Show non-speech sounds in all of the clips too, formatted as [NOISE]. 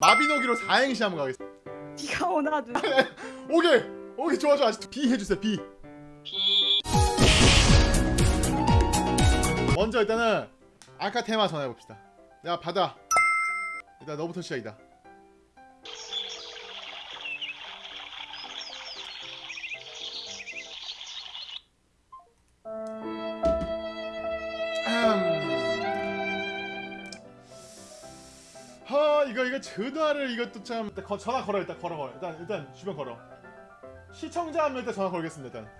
마비노기로 4행시 한번 가겠습니다. 비가 오나 눈 오케이! 오케이 좋아 좋아. B 해주세요 B. 먼저 일단은 아까 테마 전해봅시다. 내가 받아. 일단 너부터 시작이다 하 이거 이거 전화를 이것도 참 일단 거, 전화 걸어 일단 걸어 걸어. 일단 일단 주변 걸어. 시청자 하면 일단 전화 걸겠습니다 일단.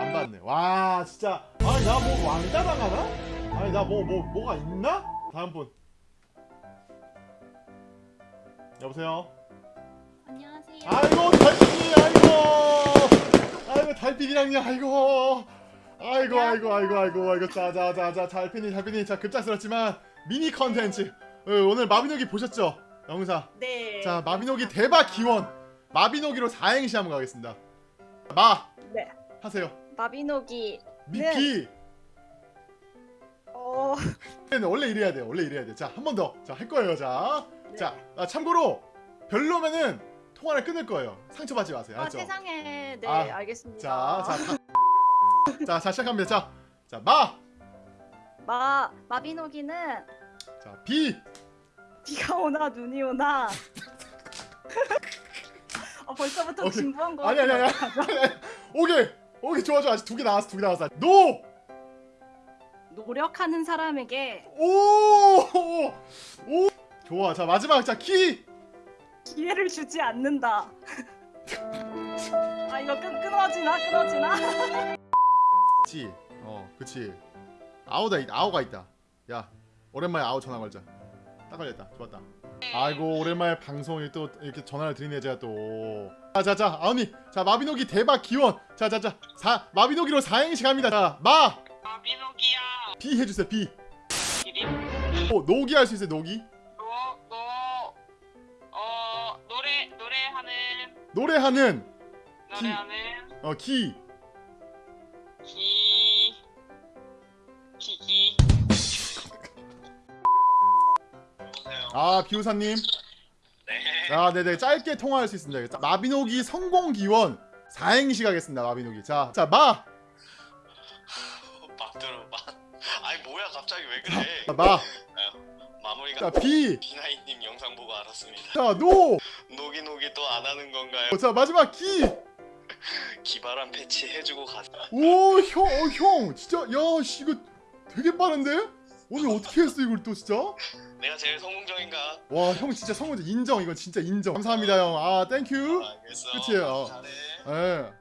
안 받네. 와 진짜. 아니 나 뭐 왕따 당하나? 아니 나뭐뭐 뭐, 가 있나? 다음 분. 여보세요? 안녕하세요. 아이고 달빛이 아이고. 아이고 달빛이랑요 아이고 아이고 아이고 아이고 아이고 아이고. 자자자자 달빛이 달빛이 자 급작스럽지만 미니 컨텐츠. 어, 오늘 마비노기 보셨죠? 영상 네. 자 마비노기 대박 기원. 마비노기로 4행시 한번 가겠습니다. 마. 네. 하세요. 마비노기 미키. 어. [LAUGHS] 네, 원래 이래야 돼요. 원래 이래야 돼자 한 번 더. 자 할 거예요 자. 네. 자, 아, 참고로 별로면은 통화를 끊을 거예요. 상처받지 마세요. 아, 알죠? 세상에. 네 아, 알겠습니다. 자, 자, 자, 자, 자, 시작합니다. 자, 자, 마, 마 마비노기는 자, 비, 비가 오나 눈이 오나. 어 벌써부터 오케이. 진부한 거 아니, 아니, 아니. 오케이, 오케이, 좋아, 좋아. 아직 두 개 나왔어, 두 개 나왔어. 노, 노력하는 사람에게 오, 오, 좋아. 자, 마지막, 자, 키, 기회를 주지 않는다. 아 이거 끊, 끊어지나? 끊어지나 지, 어, 그치. 아우다, 있- 아우가 있다. 야, 오랜만에 아우 전화 걸자. 딱 걸렸다. 좋았다. 아이고 오랜만에 방송에 또 이렇게 전화를 드리네 제가 또. 자자자 아우니 자 마비노기 대박 기원. 자자자 사 마비노기로 4행시 갑니다. 자 마. 마비노기야 비 해주세요 비. 기린 어 노기 할 수 있어요 노기. 너너 어 노래 노래하는 노래하는 노래하는 어 기. 기 아 비우사님. 네 아 네네 짧게 통화할 수 있습니다. 자, 마비노기 성공 기원 4행시 가겠습니다 마비노기. 자자 마. 막들어 막 아니 뭐야 갑자기 왜 그래 자, 마. 마무리가 자 비. 비나이님 영상 보고 알았습니다 자 노. 노기 노기 또 안 하는 건가요? 자 마지막 기. 기발한 패치 해주고 가자 오, 형, 어, 형, 진짜, 야, 씨, 이거 되게 빠른데? 오늘 어떻게 했어, 이걸 또 진짜? 내가 제일 성공적인가? 와, 형 진짜 성공 인정, 이건 진짜 인정. 감사합니다, 형. 아, thank you. 알겠어 끝이에요. 잘해 예.